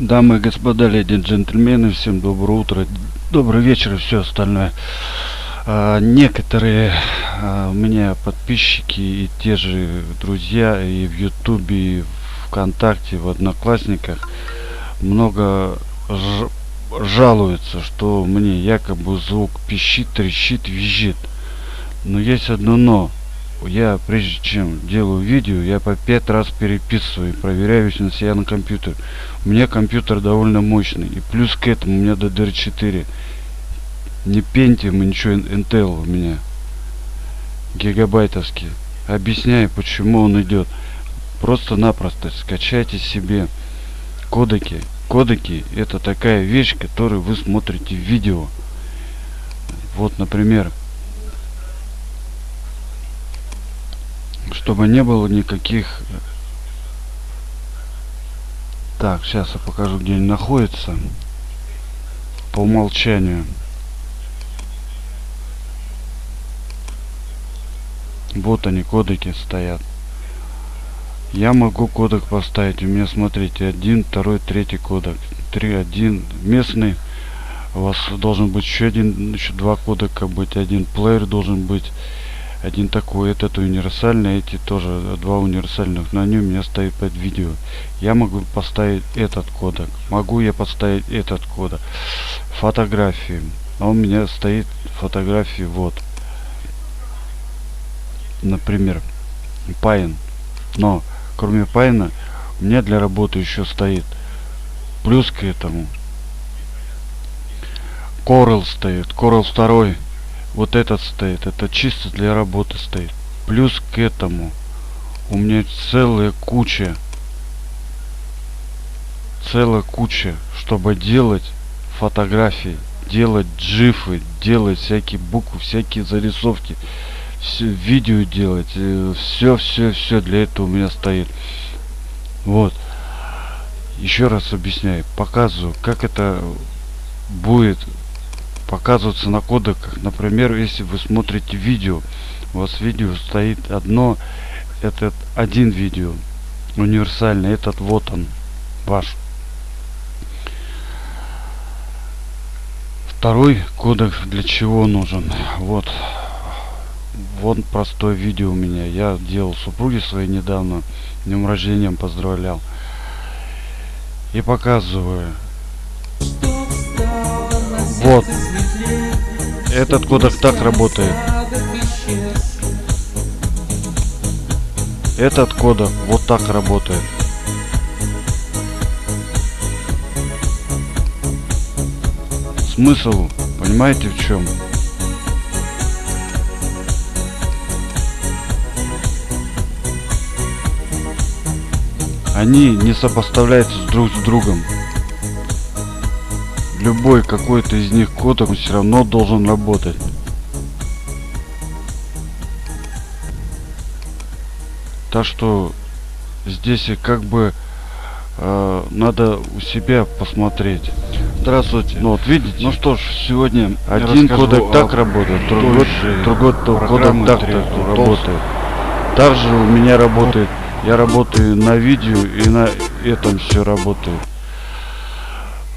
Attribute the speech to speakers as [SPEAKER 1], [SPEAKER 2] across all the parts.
[SPEAKER 1] Дамы и господа, леди и джентльмены, всем доброе утро, добрый вечер и все остальное. А, некоторые а, у меня подписчики и те же друзья и в ютубе, и вконтакте, в одноклассниках много жалуются, что мне якобы звук пищит, трещит, визжит. Но есть одно но я прежде чем делаю видео, я по пять раз переписываю, проверяю на себя на компьютер. У меня компьютер довольно мощный. И плюс к этому у меня DDR4. Не Pentium, ничего, Intel у меня. Гигабайтовский. Объясняю, почему он идет. Просто-напросто скачайте себе кодеки. Кодеки это такая вещь, которую вы смотрите в видео. Вот, например, чтобы не было никаких так сейчас я покажу где они находятся. По умолчанию. Вот они кодеки стоят. Я могу кодек поставить у меня смотрите один второй третий кодек. Три один местный. У вас должен быть еще один еще два кодека быть один плеер должен быть один такой этот универсальный эти тоже два универсальных. На нем у меня стоит под видео. Я могу поставить этот кодек. Могу я поставить этот кодек. Фотографии. А у меня стоит фотографии вот. Например Pine но кроме Pine у меня для работы еще стоит. Плюс к этому. Coral стоит. Coral 2 вот этот стоит это чисто для работы стоит. Плюс к этому у меня целая куча целая куча чтобы делать фотографии делать джифы делать всякие буквы всякие зарисовки все видео делать все все все для этого у меня стоит. Вот. Еще раз объясняю показываю как это будет показываться на кодеках. Например, если вы смотрите видео, у вас видео стоит одно, этот один видео, универсальный, этот вот он, ваш. Второй кодек для чего нужен? Вот. Вот простое видео у меня. Я делал супруге своей недавно. Днем рождения поздравлял. И показываю. Вот. Этот кодек так работает. Этот кодек вот так работает. Смысл, понимаете в чем? Они не сопоставляются друг с другом любой какой-то из них код он все равно должен работать. Так что здесь как бы э, надо у себя посмотреть. Здравствуйте. Ну вот видите? Ну что ж сегодня один кодек так работает другой другой кодек так, так работает. Также у меня работает я работаю на видео и на этом все работает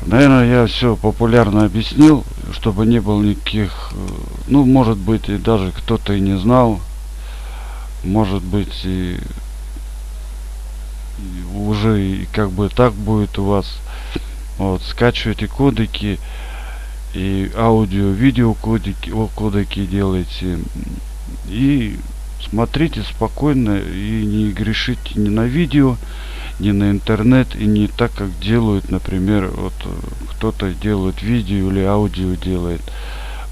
[SPEAKER 1] Наверное, я все популярно объяснил, чтобы не было никаких, э, ну, может быть, и даже кто-то и не знал, может быть, и, и уже и как бы так будет у вас. Вот, скачивайте кодеки и аудио, видео кодеки, кодеки делайте. И смотрите спокойно и не грешите ни на видео, не на интернет и не так, как делают, например, вот э, кто-то делает видео или аудио делает,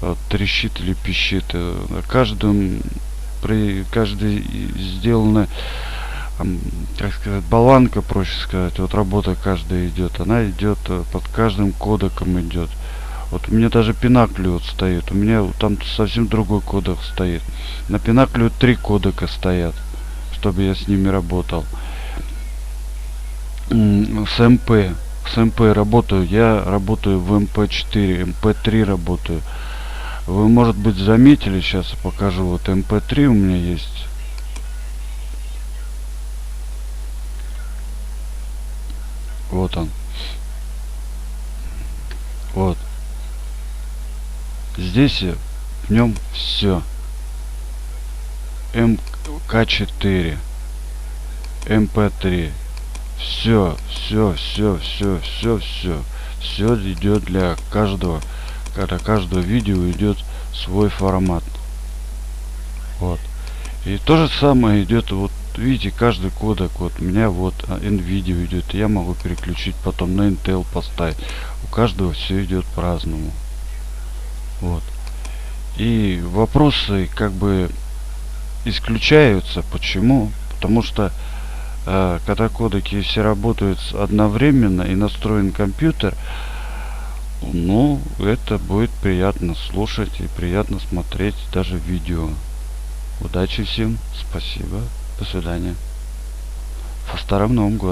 [SPEAKER 1] вот, трещит или пищит. Э, на каждом, при каждой сделана, как сказать, баланка, проще сказать, вот работа каждая идет, она идет э, под каждым кодеком идет. Вот у меня даже Pinnacle вот стоит. У меня там совсем другой кодек стоит. На Pinnacle три кодека стоят, чтобы я с ними работал с MP с MP работаю. Я работаю в MP4 MP3 работаю. Вы может быть заметили сейчас я покажу. Вот MP3 у меня есть. Вот он. Вот. Здесь в нем все. MP4, MP3. Все, все, все, все, все, все. Все идет для каждого. Когда каждого видео идет свой формат. Вот. И то же самое идет, вот видите, каждый кодек, вот у меня вот NVIDIA идет, я могу переключить потом на Intel поставить. У каждого все идет по-разному. Вот. И вопросы как бы исключаются. Почему? Потому что когда кодеки все работают одновременно и настроен компьютер, ну, это будет приятно слушать и приятно смотреть даже видео. Удачи всем, спасибо, до свидания. Со Старым Новым Годом!